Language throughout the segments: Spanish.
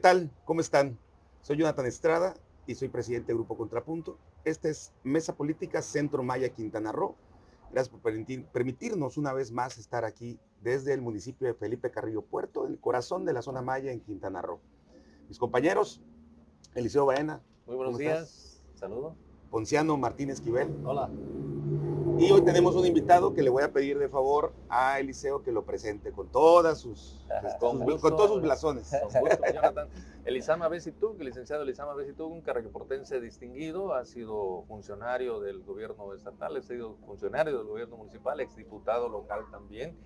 tal? ¿Cómo están? Soy Jonathan Estrada y soy presidente de Grupo Contrapunto. Esta es Mesa Política Centro Maya Quintana Roo. Gracias por permitirnos una vez más estar aquí desde el municipio de Felipe Carrillo Puerto, el corazón de la zona Maya en Quintana Roo. Mis compañeros, Eliseo Baena. Muy buenos días. Saludo. Ponciano Martínez Esquivel. Hola. Y hoy tenemos un invitado que le voy a pedir de favor a Eliseo que lo presente con todas sus, con, todos sus blasones. Con gusto, Jonathan. Elisama Besitug, licenciado Elisama Besitug, un carreportense distinguido, ha sido funcionario del gobierno estatal, ha sido funcionario del gobierno municipal, exdiputado local también.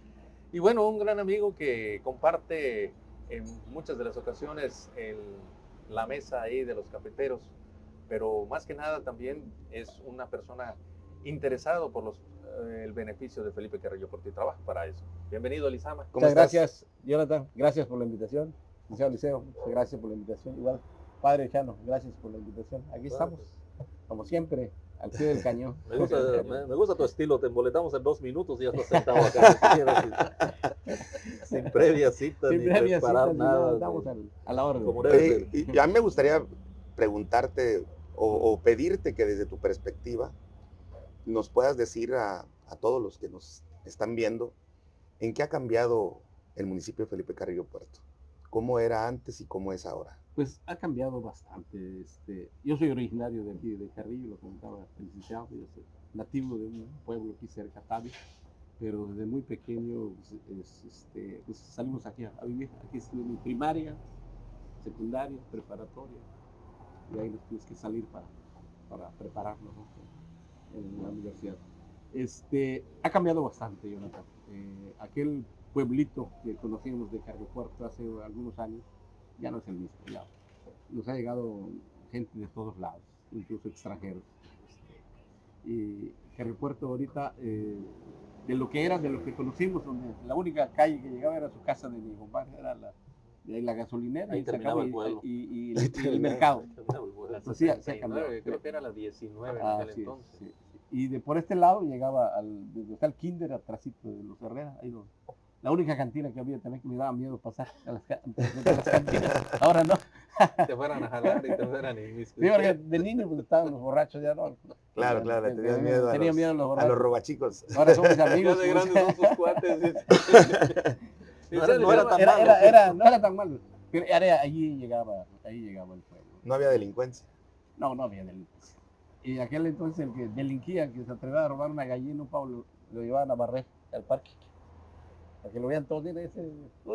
Y bueno, un gran amigo que comparte en muchas de las ocasiones el, la mesa ahí de los cafeteros, pero más que nada también es una persona interesado por los, eh, el beneficio de Felipe Carrillo por ti. Trabajo para eso. Bienvenido, Elisama. Muchas gracias, Jonathan. Gracias por la invitación. Liceo Liceo, gracias por la invitación. Igual, Padre Chano, gracias por la invitación. Aquí estamos, como siempre, al pie del cañón. Me gusta, me, gusta, tu estilo, te emboletamos en dos minutos y ya estás sentado acá. sin, previa cita, sin ni previa preparar cita, nada. Estamos a la orden. y, a mí me gustaría preguntarte o, o pedirte que desde tu perspectiva nos puedas decir a, todos los que nos están viendo en qué ha cambiado el municipio de Felipe Carrillo Puerto. ¿Cómo era antes y cómo es ahora? Pues ha cambiado bastante. Este, yo soy originario de aquí, de Carrillo, lo comentaba el licenciado, yo soy nativo de un pueblo aquí cerca, Tavi, pero desde muy pequeño pues, este, pues salimos aquí a, vivir. Aquí estuve mi primaria, secundaria, preparatoria, y ahí nos tuvimos que salir para, para prepararnos en la universidad. Este, ha cambiado bastante, Jonathan. Eh, aquel pueblito que conocíamos de Carrillo Puerto hace algunos años ya no es el mismo. Ya. Nos ha llegado gente de todos lados, incluso extranjeros. Y Carrillo Puerto ahorita, eh, de lo que era, de lo que conocimos, donde la única calle que llegaba era su casa de mi compadre, era la, la gasolinera y, terminaba el pueblo. y, el, mercado. Pues sí, se ha cambiado. Creo que era la 19 en aquel entonces. Sí. Y de por este lado llegaba al, desde el kinder atrásito de los Herrera, ahí la única cantina que había también que me daba miedo pasar a las, cantinas. Ahora no. te fueran a jalar y te fueran Sí, porque de niño pues, estaban los borrachos ya no. Claro, claro, tenías miedo, a, tenía los, miedo a, los borrachos. a los robachicos. Ahora somos amigos. Ya de grandes son sus cuates. no, era, no, era, tan era, era, era, no era tan malo. Pero allí llegaba, ahí llegaba el pueblo. No había delincuencia. No, no había delincuencia. Y aquel entonces el que delinquía, que se atrevía a robar una gallina, un pavo, lo, llevaban a barrer al parque. Para que lo vean todos, ese...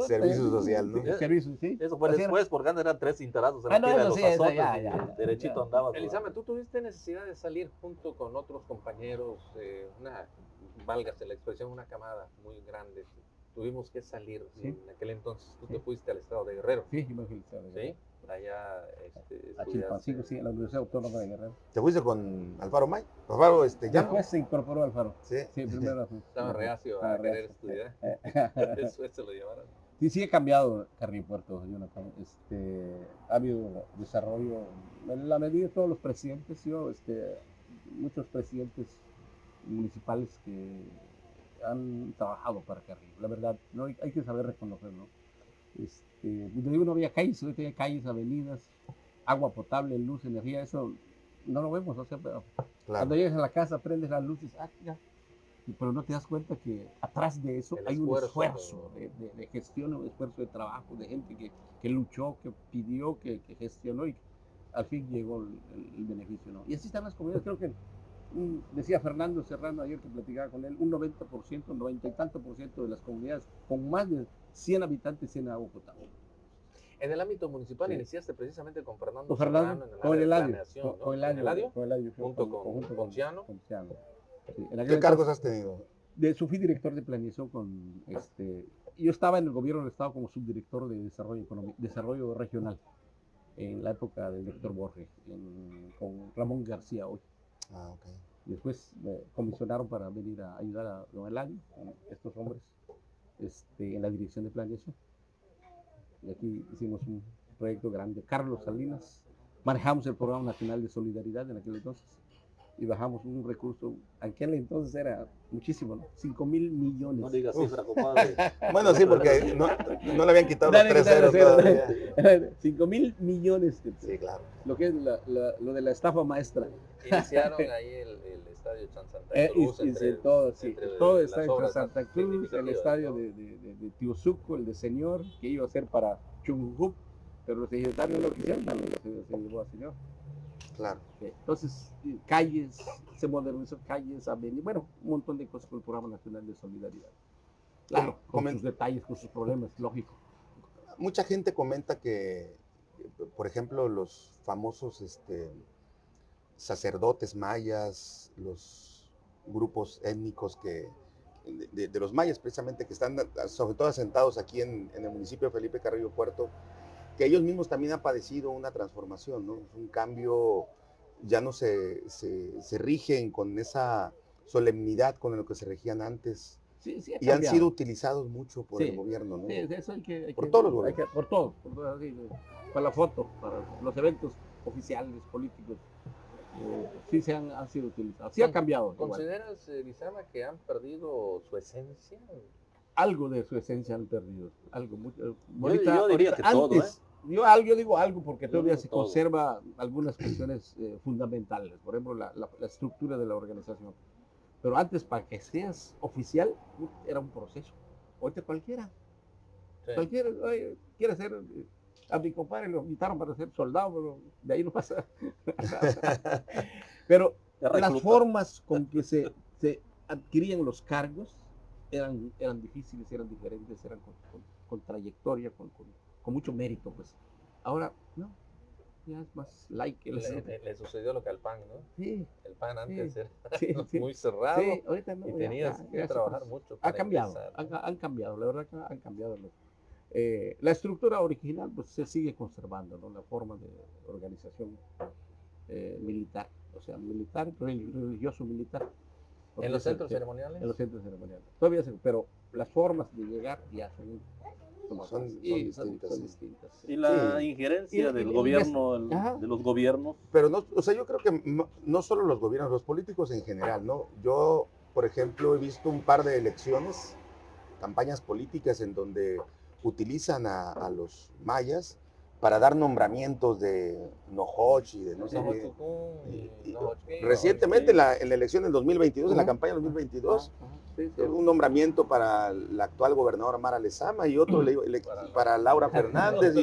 Servicio social, ¿no? Servicio, sí. Eso fue después, porque antes eran tres cintarazos en ah, no, los sí, ya, ya, Derechito andaba. Elizabeth, ¿tú tuviste necesidad de salir junto con otros compañeros, eh, una, válgase la expresión, una camada muy grande? Tuvimos que salir en aquel entonces. Tú te fuiste al estado de Guerrero. Sí, yo me fui al estado de Guerrero. ¿Sí? Allá este, a Chilpancingo, sí, en la Universidad Autónoma de Guerrero. ¿Te fuiste con Alfaro May? Alfaro, este, ya. Después se incorporó Alfaro. Sí. Sí, primero. Estaba reacio a querer estudiar. Después se lo llevaron. Sí, sí he cambiado Carrillo Puerto, Jonathan. Este, ha habido desarrollo, en la medida de todos los presidentes, yo, este, muchos presidentes municipales que han trabajado para Carrillo. La verdad, no hay, hay que saber reconocerlo. Este, eh, digo, no había calles, hoy había calles, avenidas, agua potable, luz, energía, eso no lo vemos, o sea, pero cuando llegas a la casa, prendes las luces, ah, ya. pero no te das cuenta que atrás de eso hay un esfuerzo de, gestión, un esfuerzo de trabajo, de gente que, que luchó, que pidió, que, gestionó y al fin llegó el, beneficio. ¿no? Y así están las comunidades, creo que decía Fernando Serrano ayer que platicaba con él, un 90%, 90 y tanto por ciento de las comunidades con más de 100 habitantes tienen agua potable. En el ámbito municipal iniciaste precisamente con Fernando, con Fernando con el Eladio, con, el con junto con, con, con Ciano. ¿Qué cargos has tenido? De, fui director de planeación con, este, yo estaba en el gobierno del estado como subdirector de desarrollo económico, desarrollo regional en la época del doctor Borges, con Ramón García hoy. Ah, ok. Después me comisionaron para venir a ayudar a don Eladio, estos hombres este, en la dirección de planeación. Y aquí hicimos un proyecto grande. Carlos Salinas, manejamos el Programa Nacional de Solidaridad en aquel entonces. Y bajamos un recurso, aquel entonces era muchísimo, ¿no? 5 mil millones. No digas cifra, compadre. Bueno, sí, porque no, no le habían quitado Dale, los tres ceros todavía. 5 mil millones, de- Sí, claro. lo que es la- la- lo de la estafa maestra. Iniciaron ahí el, el estadio San Santa Eh, y- Cruz. y entre- sí, todo, sí, entre todo está entre obras Santa Cruz, el estadio ¿no? de, de, de, de Tiuzuco, el de Señor, que iba a ser para Chungup, pero los ejecutarios lo quisieron, también se, se llevó a Señor. Claro. Eh, Entonces, eh, calles, se modernizó calles, avenidas, bueno, un montón de cosas con el Programa Nacional de Solidaridad. Claro, con sus detalles, con sus problemas, lógico. Mucha gente comenta que, por ejemplo, los famosos este, sacerdotes mayas, los grupos étnicos que, de, de los mayas precisamente, que están sobre todo asentados aquí en, en el municipio de Felipe Carrillo Puerto, que ellos mismos también han padecido una transformación, ¿no? un cambio, ya no se, se, se rigen con esa solemnidad con lo que se regían antes Sí, sí, y han sido utilizados mucho por Sí, el gobierno. ¿no? Eso hay que, hay Por que- todos los gobiernos. que- por todos, por sí. para la foto, para los eventos oficiales, políticos, eh, sí se han, han sido utilizados. Sí ha cambiado. ¿Consideras, eh, Lizama, que han perdido su esencia? Algo de su esencia han perdido. Algo mucho. Yo- ahorita- yo diría ahorita que todo, ¿eh? Yo, algo, yo digo algo porque todavía se todo. conserva algunas cuestiones eh, fundamentales. Por ejemplo, la, la- la estructura de la organización. Pero antes, para que seas oficial, era un proceso. Ahorita cualquiera. Sí. Cualquiera oye, quiere ser. eh, A mi compadre lo invitaron para ser soldado, pero de ahí no pasa. pero las formas con que se, se adquirían los cargos eran, eran difíciles, eran diferentes, eran con, con- con trayectoria, con, con- con mucho mérito. pues Ahora, no, ya es más like. el Le, le- le sucedió lo que al PAN, ¿no? Sí, El PAN antes era sí, sí. muy cerrado Sí, ahorita no, y tenías ya- que trabajar pasó. mucho. Ha para cambiado, ingresar, han, han cambiado, la verdad que han cambiado. los- eh, la estructura original pues se sigue conservando, ¿no? La forma de organización eh, militar, o sea, militar, relig- religioso militar. En los centros ceremoniales. en los centros ceremoniales. Todavía se, pero las formas de llegar ya son, son, Son- otras. son Y distintas, son sí. distintas, sí. Y la Sí. injerencia Y- y- del y- gobierno, el- de los gobiernos, Pero no, o sea, yo creo que no, no solo los gobiernos, los políticos en general, ¿no? Yo, por ejemplo, he visto un par de elecciones, campañas políticas en donde utilizan a, a los mayas para dar nombramientos de Nojoch y de no sé qué. Recientemente en la, en la elección del 2022, en la campaña del 2022, Ajá, sí, sí. un nombramiento para la actual gobernadora Mara Lezama y otro le- le- Para la- para Laura Fernández.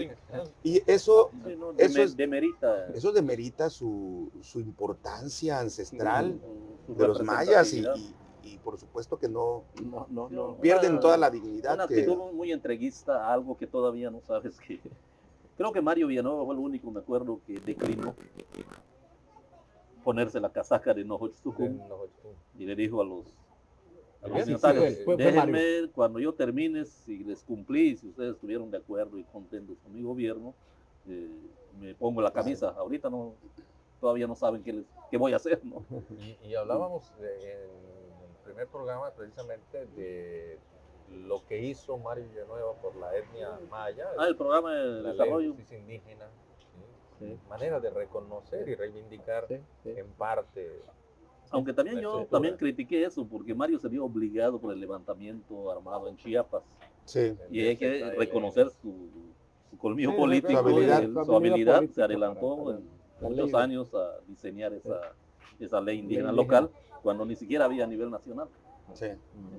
Y, y eso, sí, ¿no? Eso Demer- es- demerita eso demerita su, su importancia ancestral de los mayas y, representatividad. y- y por supuesto que no No, no, no. pierden Una- toda la Una dignidad que actitud muy entreguista algo que todavía no sabes que... Creo que Mario Villanueva fue el único, me acuerdo, que declinó ponerse la casaca de Chquín. y le dijo a los, a los Sí, sí, dignatarios, fue- fue- fue Mario. déjenme cuando yo termine, si les cumplí, si ustedes estuvieron de acuerdo y contentos con mi gobierno, eh, me pongo la camisa. Ahorita no, todavía no saben qué, les- qué voy a hacer, ¿no? Y, y hablábamos de- en el primer programa precisamente de lo que hizo Mario Villanueva por la etnia maya, Ah, el programa de la ley de desarrollo. indígena, ¿sí? Sí. manera de reconocer y reivindicar Sí, sí. en parte. Aunque también yo estructura. también critiqué eso, porque Mario se vio obligado por el levantamiento armado en Chiapas. sí, Y hay que reconocer su, su colmillo Sí, político, su habilidad. el- Su habilidad se adelantó para- en muchos años a diseñar esa, esa ley indígena indígena. local, cuando ni siquiera había a nivel nacional. Sí.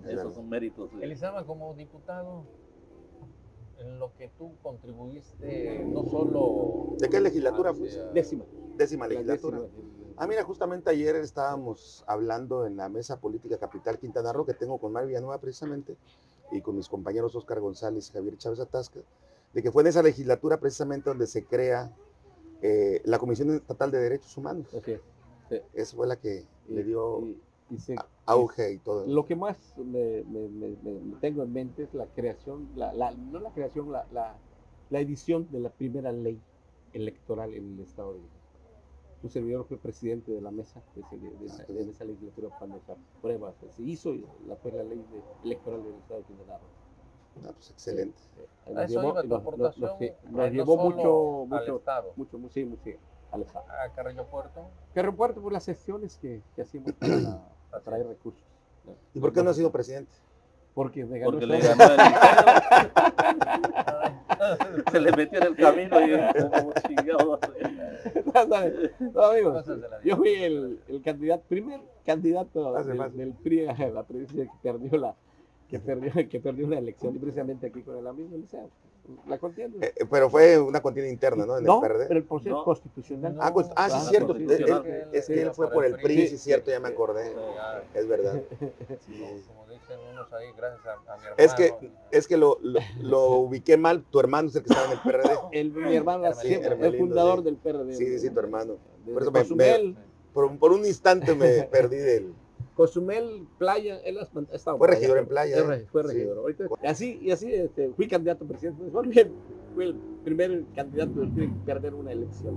Es Esos son méritos. de- Elizama, como diputado, en lo que tú contribuiste, no solo... ¿De qué legislatura hacia- fuiste? Décima. décima la legislatura. décima. Ah, mira, justamente ayer estábamos hablando en la mesa política capital Quintana Roo que tengo con Mario Villanueva precisamente y con mis compañeros Oscar González y Javier Chávez Atasca, de que fue en esa legislatura precisamente donde se crea eh, la Comisión Estatal de Derechos Humanos. Es. Esa fue la que le dio Y- y se- auge y todo. Lo que más me, me- me- me- me tengo en mente es la creación, la, la- no la creación, la, la, la edición de la primera ley electoral en el Estado de México. Un servidor fue presidente de la mesa de, ese- de- de esa, de esa legislatura cuando se aprueba, se hizo la, fue la ley de- electoral del Estado de Quintana. Ah, pues excelente. Sí, nos llevó- iba tu nos- nos- aportación, nos- sí, nos no llevó solo mucho, mucho, Estado. sí. A Carrillo Puerto. Carrillo Puerto por las sesiones que, que hacíamos para atraer recursos. ¿Y por qué no ha sido presidente? Porque me ganó Porque todo. le ganó el. Se le metió en el camino y como chingado. No, amigos, Cosas de la vida. yo fui el, el candidato, primer candidato del, del PRI a la presidencia que perdió la que perdió, que perdió una elección y precisamente aquí con el amigo Liceo. La contienda. Eh, eh, pero fue una contienda interna, ¿no? En no, el PRD. pero el proceso No. constitucional. Ah, pues- ah, sí, Ah, es cierto. él- él- es que él fue por el PRI, sí, Sí, es cierto, ya me sí. acordé. Ya, Es verdad. como dicen unos ahí, gracias a, a mi hermano. Es que, es que lo, lo, lo ubiqué mal. Tu hermano es el que estaba en el PRD. El, mi hermano era Hermelino. siempre el fundador sí. del PRD. Sí, sí, sí, tu hermano. Por eso me- Cozumel, Por, un- por un instante me perdí del. Cozumel, Playa, él estado Fue allá. regidor en Playa, Fue, ¿eh? Sí. regidor. Ahorita- y así, y así este, fui candidato a presidente. Fue, bien, fue el primer candidato en perder una elección.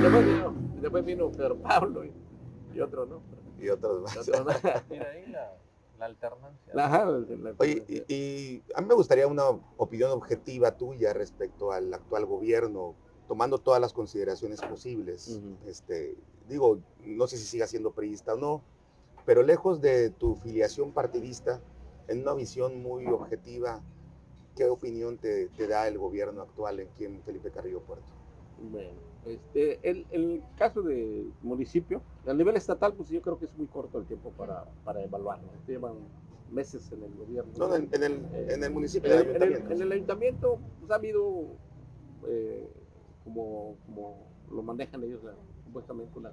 Después vino, después vino Pedro Pablo y, y otro, ¿no? Y otros más. otro, ¿no? Mira ahí la, la alternancia. La- ajá, la- Oye, y, y a mí me gustaría una opinión objetiva tuya respecto al actual gobierno, tomando todas las consideraciones posibles. Este, digo, no sé si siga siendo priista o no, pero lejos de tu filiación partidista, en una visión muy objetiva, ¿qué opinión te, te da el gobierno actual en quien Felipe Carrillo Puerto? Bueno, este, el, el caso del municipio, a nivel estatal, pues yo creo que es muy corto el tiempo para, para evaluarlo. Llevan meses en el gobierno. No, en, en el, en el municipio, En en el, en ayuntamiento. en el ayuntamiento pues, ha habido, eh, como, como lo manejan ellos, la- supuestamente una,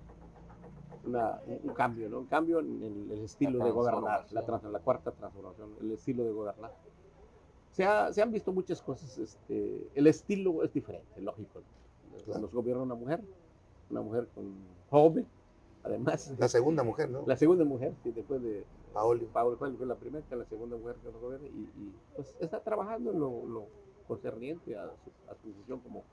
una- un, cambio, ¿no? Un cambio en el, el estilo de gobernar, la, trans- la cuarta transformación, el estilo de gobernar. Se, ha- se han visto muchas cosas, este, el estilo es diferente, lógico. Claro. Nos gobierna una mujer, una mujer con joven, además. La segunda mujer, ¿no? La segunda mujer, sí, después de, Paoli. Fue fue la primera, que la segunda mujer que nos gobierna, y, y, pues está trabajando en lo, lo concerniente a su, a su función como,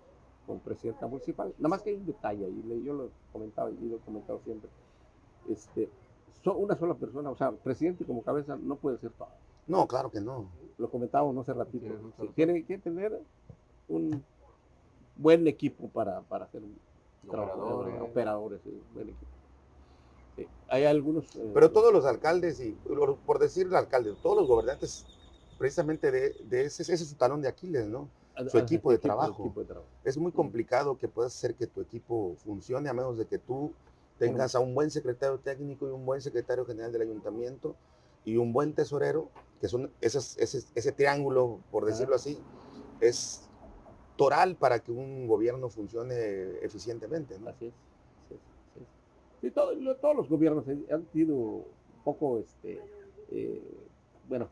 como presidenta municipal. Nada más que hay un detalle, y le- yo lo he comentado y lo he comentado siempre. Este, so- una sola persona, o sea, presidente como cabeza no puede ser todo. No, claro que no. Lo comentábamos no hace ratito. Sí, tiene que tener un buen equipo para, para hacer un trabajo, Operadores. operadores, sí, buen equipo. Sí, Hay algunos. eh, Pero todos los alcaldes, y por por decir el alcalde, todos los gobernantes, precisamente de, de ese, ese es su talón de Aquiles, ¿no? Su equipo de trabajo. equipo de trabajo. es muy complicado que puedas hacer que tu equipo funcione a menos de que tú tengas a un buen secretario técnico y un buen secretario general del ayuntamiento y un buen tesorero, que son esos- ese, ese triángulo, por decirlo así, es toral para que un gobierno funcione eficientemente. ¿no? Así es. Sí, todo- lo- todos los gobiernos han sido un poco, este, eh, bueno,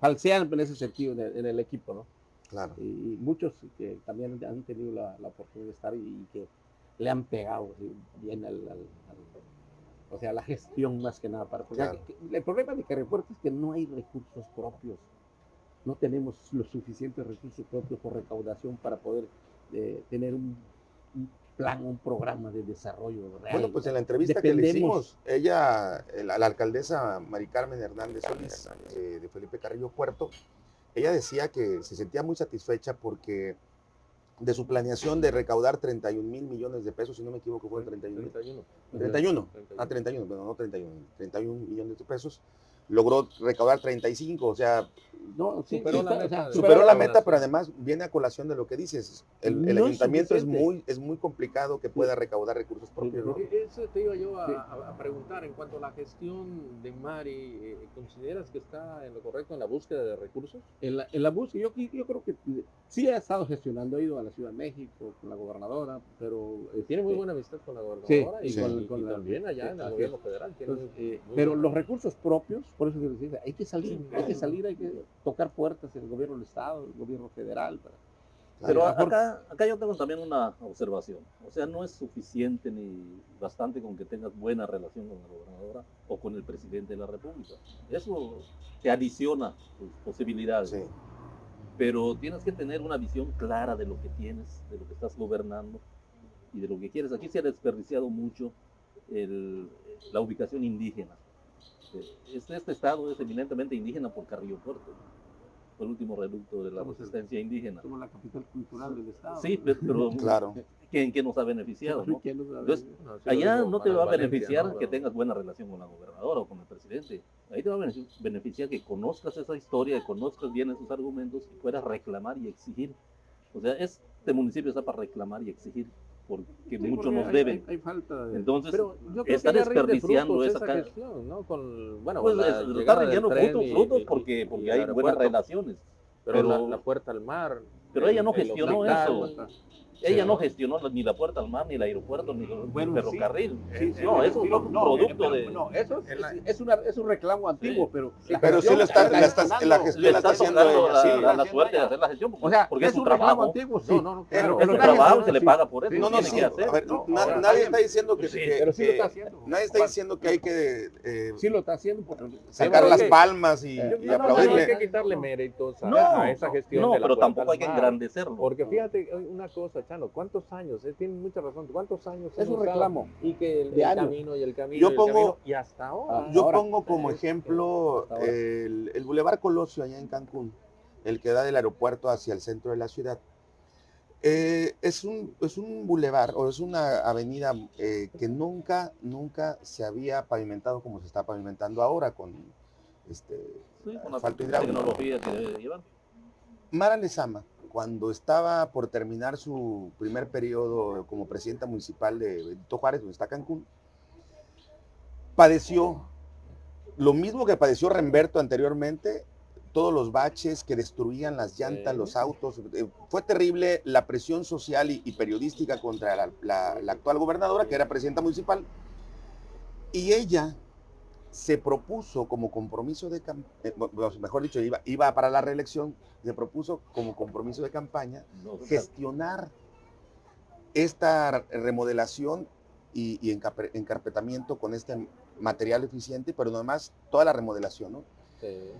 falsean en ese sentido en el, en el equipo, ¿no? Claro. Y, y muchos que también han tenido la, la oportunidad de estar y, y que le han pegado bien al, al- al- o sea, la gestión más que nada. Para, Claro. que- que- el problema de Carrepuerto es que no hay recursos propios. No tenemos los suficientes recursos propios por recaudación para poder eh, tener un, un plan, un programa de desarrollo real. Bueno, pues en la entrevista que le hicimos, ella, la, la alcaldesa Mari Carmen Hernández Solís, eh, de Felipe Carrillo Puerto, ella decía que se sentía muy satisfecha porque de su planeación de recaudar 31 mil millones de pesos, si no me equivoco, fueron 31 mil. 31. 31, ah, 31, bueno, no 31, 31 millones de pesos, logró recaudar 35, o sea, No, sí, Superó sí, la está- o meta sea, superó la meta, pero además viene a colación de lo que dices. El, el No es ayuntamiento es muy, es muy complicado que pueda recaudar recursos propios. ¿no? E- Eso te iba yo a, Sí. a- a preguntar en cuanto a la gestión de Mari. eh, ¿Consideras que está en lo correcto en la búsqueda de recursos? En la, en la búsqueda, yo, yo creo que sí ha estado gestionando, ha ido a la Ciudad de México con la gobernadora, pero... Tiene muy este, buena amistad con la gobernadora y, sí. con, Con- y con la- también allá en el gobierno federal. Tiene Entonces, muy- eh, muy pero buena- los recursos propios, por eso que les dice, hay que salir, hay que salir, hay que tocar puertas en el gobierno del Estado, el gobierno federal. para- Pero acá, acá yo tengo también una observación. O sea, no es suficiente ni bastante con que tengas buena relación con la gobernadora o con el presidente de la República. Eso te adiciona tus posibilidades. Sí. Pero tienes que tener una visión clara de lo que tienes, de lo que estás gobernando y de lo que quieres. Aquí se ha desperdiciado mucho el- la ubicación indígena. Este, este estado es eminentemente indígena por Carrillo Puerto. fue el último reducto de la resistencia indígena. Somos la capital cultural del Estado. Sí, pe- pero Claro. ¿quién, quién nos ha beneficiado? no? Allá no te va a Valencia, beneficiar ¿no? que tengas buena relación con la gobernadora o con el presidente. Ahí te va a benefici- beneficiar que conozcas esa historia, que conozcas bien esos argumentos y puedas reclamar y exigir. O sea, este municipio está para reclamar y exigir porque Sí, mucho porque nos hay- deben. Hay, hay falta de... Entonces, Pero yo creo está que desperdiciando esa esa gestión, ¿no? Con, bueno, pues la es- está llegada del rindiendo frutos, y- frutos y- porque, y porque el hay buenas relaciones. Pero, la, pero- la puerta al mar. Pero ella no gestionó hospital, eso. Ella no gestionó ni la puerta al mar, ni el aeropuerto, ni el Bueno, ferrocarril. Sí, sí, no, eso es un no, producto de... No, eso es, En la- es, una- es un reclamo antiguo, Sí. pero... Pero sí lo está, la, está- la gestión le la está está haciendo la, sí. la- la suerte de hacer la gestión, porque, O sea, porque es, es su un reclamo trabajo. antiguo, sí. No, no, no, claro. Es nadie- trabajo, se le paga por eso. No, no, tiene sí. que hacer. A ver, nadie está diciendo que, Pero sí lo está haciendo. nadie está diciendo que hay que eh, Sí lo está haciendo sacar las palmas y, y No, no, no, aplaudirle. hay que quitarle méritos a, esa gestión no, pero tampoco hay que engrandecerlo. Porque fíjate, hay una cosa, Chano, ¿cuántos años? Eh, tienen mucha razón. ¿Cuántos años? Es un reclamo. Y que el, camino y el camino Yo y el pongo- camino, y hasta ahora. Ah, Yo ahora. pongo como Sí, ejemplo el, el Boulevard Colosio allá en Cancún, el que da del aeropuerto hacia el centro de la ciudad. Eh, es, un, es un bulevar o es una avenida eh, que nunca, nunca se había pavimentado como se está pavimentando ahora con este, Sí, con la asfalto hidráulico. tecnología que debe llevar. Mara Lezama, cuando estaba por terminar su primer periodo como presidenta municipal de Benito Juárez, donde está Cancún, padeció lo mismo que padeció Remberto anteriormente, todos los baches que destruían las llantas, los autos. Eh, Fue terrible la presión social y, y periodística contra la, la- la actual gobernadora, que era presidenta municipal. Y ella se propuso como compromiso de campaña, mejor dicho, iba, iba para la reelección, se propuso como compromiso de campaña No, gestionar esta remodelación y, y encarpetamiento con este material eficiente, pero además toda la remodelación, ¿no? Sí.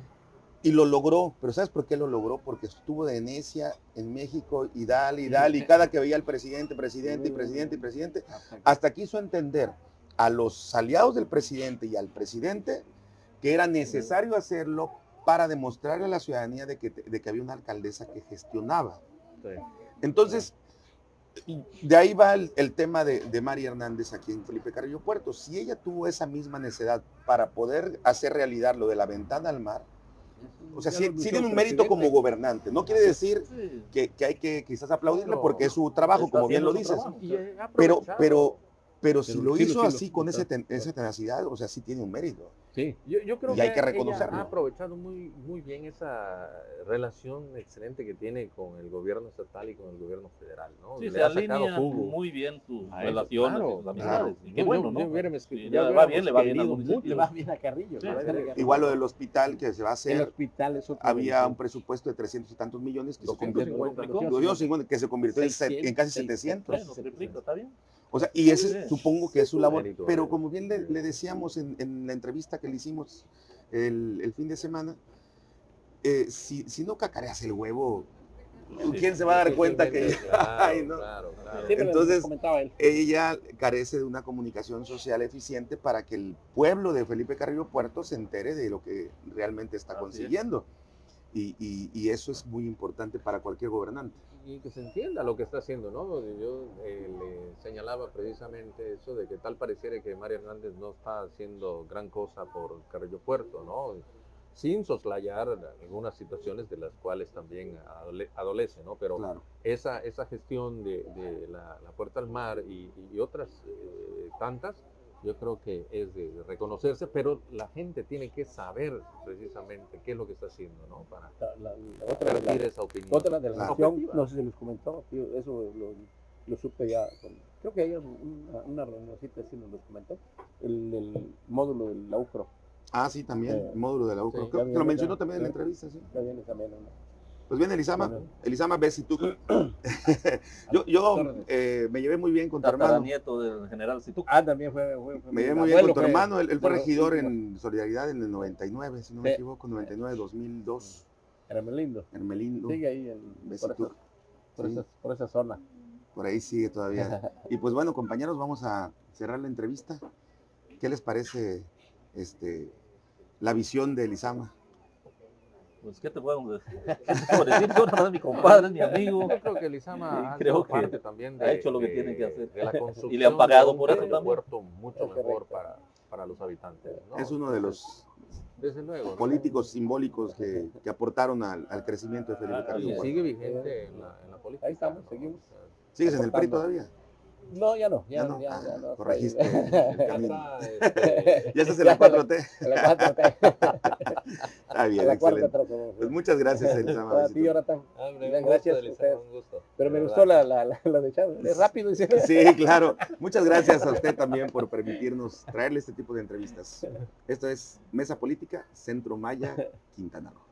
Y lo logró, pero ¿sabes por qué lo logró? Porque estuvo de necia en México y dale y dale, y cada que veía al presidente, presidente y presidente y presidente, hasta quiso entender a los aliados del presidente y al presidente que era necesario hacerlo para demostrarle a la ciudadanía de que, de que había una alcaldesa que gestionaba. Entonces, de ahí va el, el tema de, de María Hernández aquí en Felipe Carrillo Puerto. Si ella tuvo esa misma necesidad para poder hacer realidad lo de la ventana al mar, o sea, sí, tiene un mérito como gobernante. No quiere decir Sí. que, que hay que quizás aplaudirle porque es su trabajo, como bien lo dices. trabajo. Pero, aprovechado. Pero, pero si lo sí hizo sí así con ese ten- esa tenacidad, o sea, sí tiene un mérito. Sí. Yo, yo creo Y hay que, que ella reconocerlo. ha aprovechado muy, muy bien esa relación excelente que tiene con el gobierno estatal y con el gobierno federal, ¿no? Sí, Le se ha sacado alinea jugo muy bien a eso. relaciones, Claro, sus amistades. claro. Y qué bueno, ¿no? le va bien, le va bien al querido municipio. mucho. Le va bien a Carrillo. Sí, le va sí. bien a Carrillo. Igual lo del hospital que se va a El hacer, hospital es otro había un presupuesto de 300 y tantos millones que se 250, convirtió, ¿no? 250, que se convirtió en, se- 600, en casi sí, 700. Bueno, triplica, está bien. O sea, y ese supongo que es su labor. Pero mérito. como bien le, le decíamos en, en la entrevista que le hicimos el, el fin de semana, eh, si, si no cacareas el huevo, ¿quién se va a dar cuenta que Claro, Ay, no. claro, claro. Sí, pero Entonces- ella carece de una comunicación social eficiente para que el pueblo de Felipe Carrillo Puerto se entere de lo que realmente está consiguiendo? Y, y- y eso es muy importante para cualquier gobernante. Y que se entienda lo que está haciendo, ¿no? Yo eh, le señalaba precisamente eso de que tal pareciera que María Hernández no está haciendo gran cosa por Carrillo Puerto, ¿no? Sin soslayar algunas situaciones de las cuales también adole- adolece, ¿no? Pero Claro. esa, esa gestión de, de la, la puerta al mar y, y otras eh, tantas, yo creo que es de reconocerse, pero la gente tiene que saber precisamente qué es lo que está haciendo, ¿no? Para La, la- la otra, la- esa opinión. otra de la nación, no sé si les comentó, tío, eso lo, lo supe ya. con- creo que ayer una, una reunioncita sí nos lo comentó. El, el módulo del la UCRO. Ah, sí, también, Eh, el módulo de la UCRO. sí, Creo que lo mencionó también en la entrevista, sí. Ya viene también una. Pues bien, Elisama, Bueno. Elisama Bessi, tú. yo yo eh, me llevé muy bien con tu hermano. Tataranieto del general Situc. Ah, también fue. fue- fue Me llevé muy bien con tu hermano. Él, él fue regidor en Solidaridad en el 99, si no me Sí. equivoco, 99, 2002. Era muy lindo. Hermelindo. Sigue ahí en, Bessi, por, tú. esa, por, Sí. esa, por esa zona. Por ahí sigue todavía. Y pues bueno, compañeros, vamos a cerrar la entrevista. ¿Qué les parece este, la visión de Elisama? Pues, ¿qué te puedo decir? ¿Qué te puedo decir? Yo, nada más, mi compadre, es mi amigo. Yo creo que Lizama ha creo sido que parte también de, ha hecho lo que de- tiene que hacer. de la construcción Y le han pagado por eso también. aeropuerto mucho Es mejor para, para los habitantes. ¿no? Es uno de los Desde luego. ¿no? políticos simbólicos que, que aportaron al, al crecimiento de Felipe Ah, Y Carrillo bien. Puerto. sigue vigente en la, en la política. Ahí estamos, ¿no? seguimos. ¿Sigues en el PRI todavía? No, ya no, Ya ya, no. ya, Ah, ya no. corregiste el ya camino. está, este, Ya estás en la 4T. A la cuarta, Está bien, la excelente. Pues muchas gracias, Elisama. A ti. Jonathan. Hombre, Bien, un gracias gusto, a ustedes. un gusto. Pero me gustó la, la, la, la de Chávez. Es rápido, dice. Sí, claro. Muchas gracias a usted también por permitirnos traerle este tipo de entrevistas. Esto es Mesa Política, Centro Maya, Quintana Roo.